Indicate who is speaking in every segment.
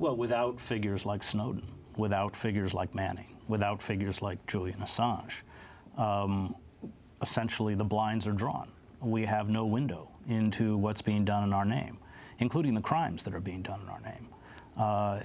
Speaker 1: Well, without figures like Snowden, without figures like Manning, without figures like Julian Assange, um, essentially the blinds are drawn. We have no window into what's being done in our name, including the crimes that are being done in our name. Uh,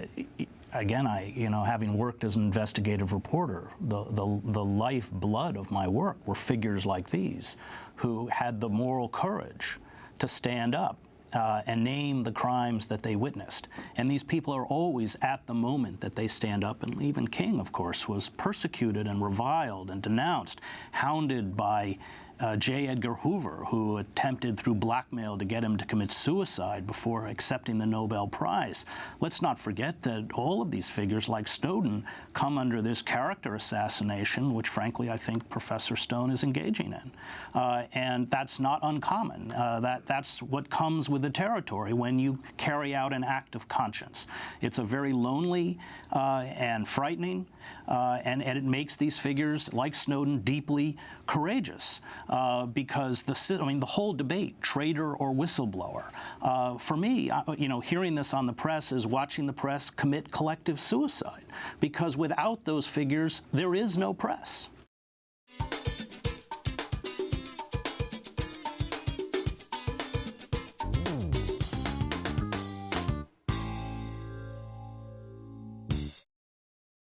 Speaker 1: again, I, you know, having worked as an investigative reporter, the, the, the lifeblood of my work were figures like these who had the moral courage to stand up uh, and name the crimes that they witnessed. And these people are always at the moment that they stand up. And even King, of course, was persecuted and reviled and denounced, hounded by uh, J. Edgar Hoover, who attempted through blackmail to get him to commit suicide before accepting the Nobel Prize. Let's not forget that all of these figures, like Snowden, come under this character assassination, which frankly I think Professor Stone is engaging in. Uh, and that's not uncommon. Uh, that, that's what comes with the territory when you carry out an act of conscience. It's a very lonely uh, and frightening, uh, and, and it makes these figures, like Snowden, deeply courageous uh, because the I mean the whole debate, traitor or whistleblower, uh, for me, uh, you know, hearing this on the press is watching the press commit collective suicide because without those figures, there is no press.